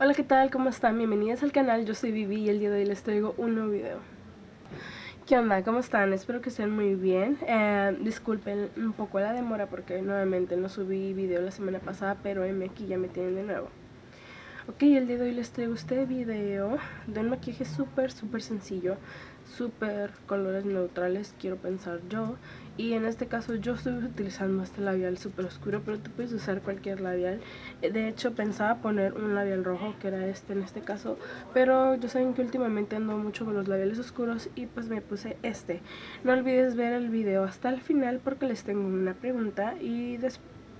Hola, ¿qué tal? ¿Cómo están? Bienvenidas al canal, yo soy Vivi y el día de hoy les traigo un nuevo video. ¿Qué onda? ¿Cómo están? Espero que estén muy bien. Eh, disculpen un poco la demora porque nuevamente no subí video la semana pasada, pero M aquí ya me tienen de nuevo. Ok, el día de hoy les traigo este video de un maquillaje súper, súper sencillo, súper colores neutrales, quiero pensar yo. Y en este caso yo estoy utilizando este labial súper oscuro, pero tú puedes usar cualquier labial. De hecho pensaba poner un labial rojo, que era este en este caso, pero yo saben que últimamente ando mucho con los labiales oscuros y pues me puse este. No olvides ver el video hasta el final porque les tengo una pregunta y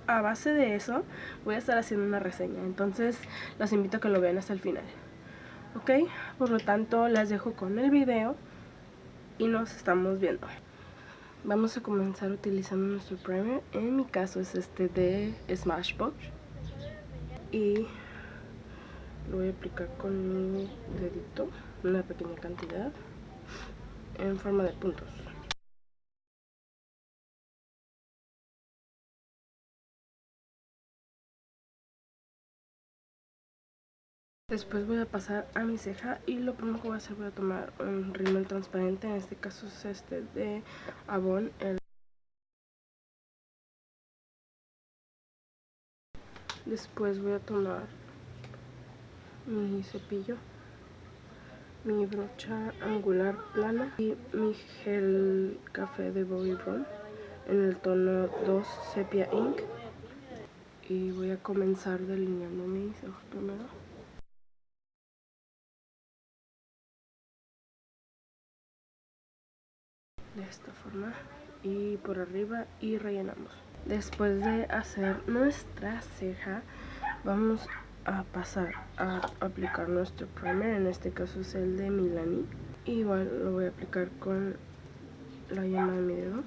a base de eso voy a estar haciendo una reseña. Entonces los invito a que lo vean hasta el final. Ok, por lo tanto las dejo con el video y nos estamos viendo. Vamos a comenzar utilizando nuestro primer. En mi caso es este de Smashbox. Y lo voy a aplicar con mi dedito, una pequeña cantidad, en forma de puntos. Después voy a pasar a mi ceja y lo primero que voy a hacer voy a tomar un rímel transparente, en este caso es este de Avon. Después voy a tomar mi cepillo, mi brocha angular plana y mi gel café de Bobbi Brown en el tono 2 Sepia Ink. Y voy a comenzar delineando mis ojos primero. De esta forma y por arriba y rellenamos. Después de hacer nuestra ceja vamos a pasar a aplicar nuestro primer en este caso es el de Milani. Igual lo voy a aplicar con la llama de mi dedo.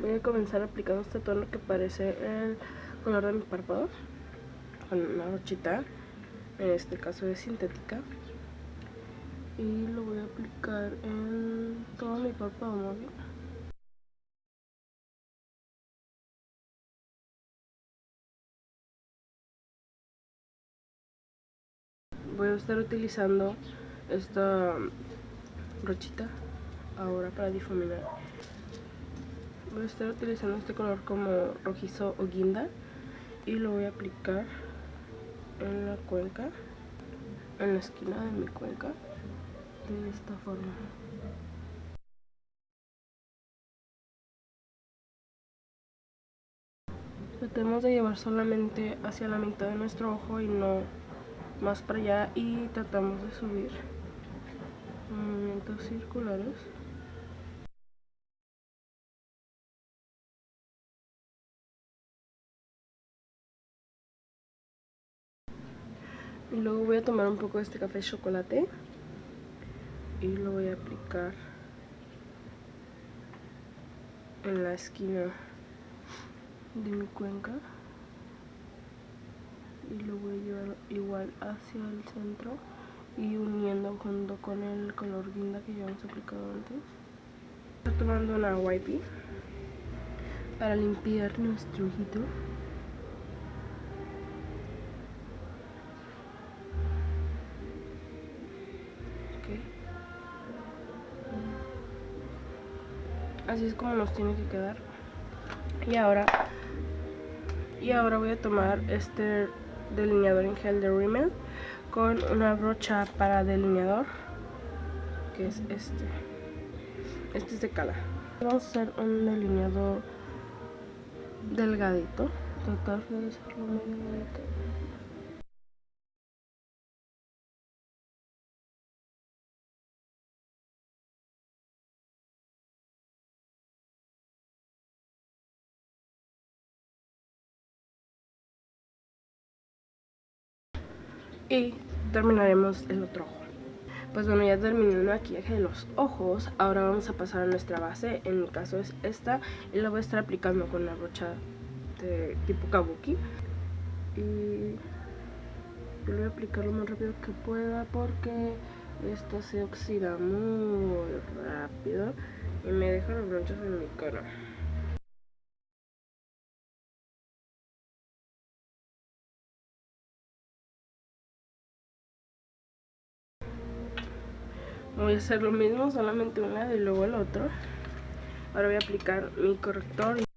Voy a comenzar aplicando este tono que parece el color de mi párpado con una brochita en este caso es sintética. Y lo voy a aplicar en todo mi párpado móvil voy a estar utilizando esta brochita ahora para difuminar. Voy a estar utilizando este color como rojizo o guinda y lo voy a aplicar en la cuenca en la esquina de mi cuenca de esta forma. Tratemos de llevar solamente hacia la mitad de nuestro ojo y no más para allá y tratamos de subir movimientos circulares luego voy a tomar un poco de este café chocolate y lo voy a aplicar en la esquina de mi cuenca y lo voy a llevar igual hacia el centro y uniendo junto con el color guinda que ya hemos aplicado antes. Estoy tomando una wipey para limpiar nuestro ojito así es como nos tiene que quedar. Y ahora y ahora voy a tomar este delineador en gel de Rimmel con una brocha para delineador que es este. Este es de cala. Vamos a hacer un delineador delgadito. Tratar de hacerlo muy delgadito y terminaremos el otro ojo. Pues bueno ya terminé el maquillaje de los ojos. Ahora vamos a pasar a nuestra base. En mi caso es esta y la voy a estar aplicando con la brocha de tipo kabuki. Y yo voy a aplicar lo más rápido que pueda porque esto se oxida muy rápido Y me dejo los bronchos en mi cara. Voy a hacer lo mismo, solamente un lado y luego el otro. Ahora voy a aplicar mi corrector.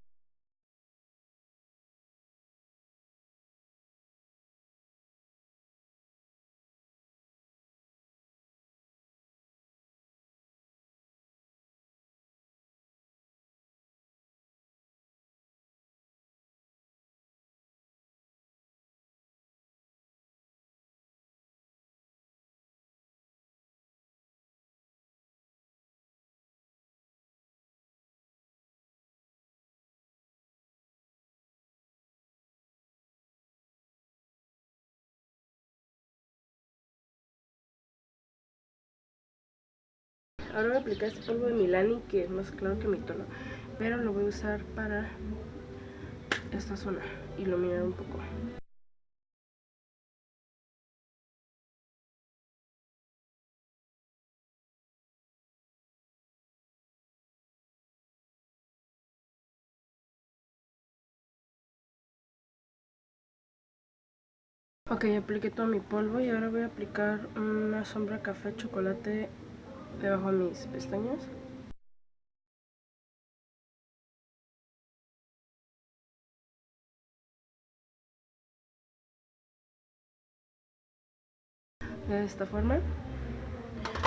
Ahora voy a aplicar este polvo de Milani que es más claro que mi tono. Pero lo voy a usar para esta zona, iluminar un poco. Ok, apliqué todo mi polvo y ahora voy a aplicar una sombra café chocolate debajo de mis pestañas. De esta forma.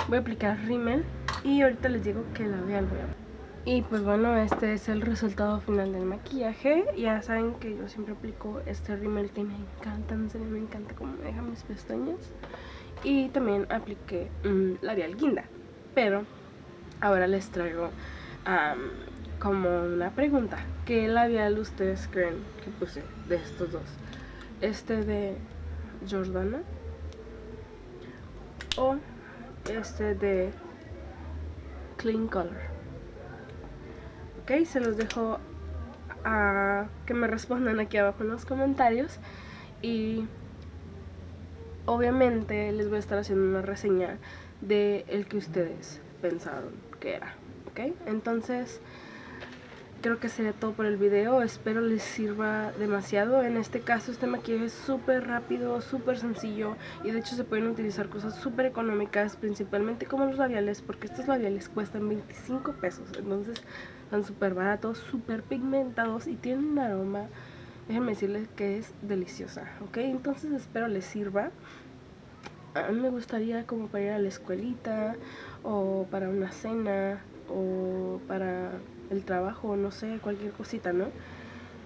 Voy a aplicar rímel y ahorita les digo que labial voy a y pues bueno, este es el resultado final del maquillaje Ya saben que yo siempre aplico este rímel que me encanta, en serio me encanta cómo me deja mis pestañas Y también apliqué labial guinda pero ahora les traigo como una pregunta. ¿Qué labial ustedes creen que puse de estos dos? ¿Este de Jordana? ¿O este de Clean Color? Ok, se los dejo a que me respondan aquí abajo en los comentarios. Y obviamente les voy a estar haciendo una reseña de el que ustedes pensaron que era, ¿ok? Entonces, creo que sería todo por el video, espero les sirva demasiado, en este caso este maquillaje es súper rápido, súper sencillo y de hecho se pueden utilizar cosas súper económicas, principalmente como los labiales, porque estos labiales cuestan 25 pesos, entonces son súper baratos, súper pigmentados y tienen un aroma, déjenme decirles que es deliciosa, ¿ok? Entonces espero les sirva a mí me gustaría como para ir a la escuelita o para una cena o para el trabajo, no sé, cualquier cosita, ¿no?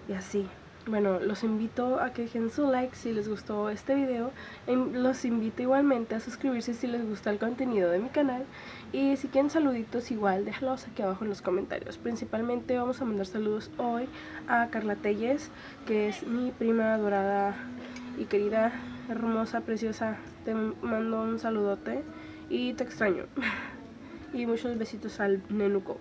Y así. Bueno, los invito a que dejen su like si les gustó este video. Los invito igualmente a suscribirse si les gusta el contenido de mi canal. Y si quieren saluditos igual, déjalos aquí abajo en los comentarios. Principalmente vamos a mandar saludos hoy a Carla Telles, que es mi prima dorada y querida, hermosa, preciosa. Te mando un saludote y te extraño. y muchos besitos al nenuco.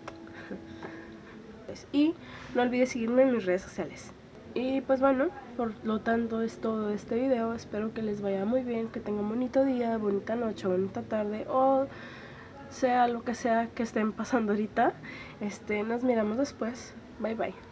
y no olvides seguirme en mis redes sociales. Y pues bueno, por lo tanto es todo este video. Espero que les vaya muy bien, que tengan bonito día, bonita noche, bonita tarde o sea lo que sea que estén pasando ahorita. Este, nos miramos después. Bye bye.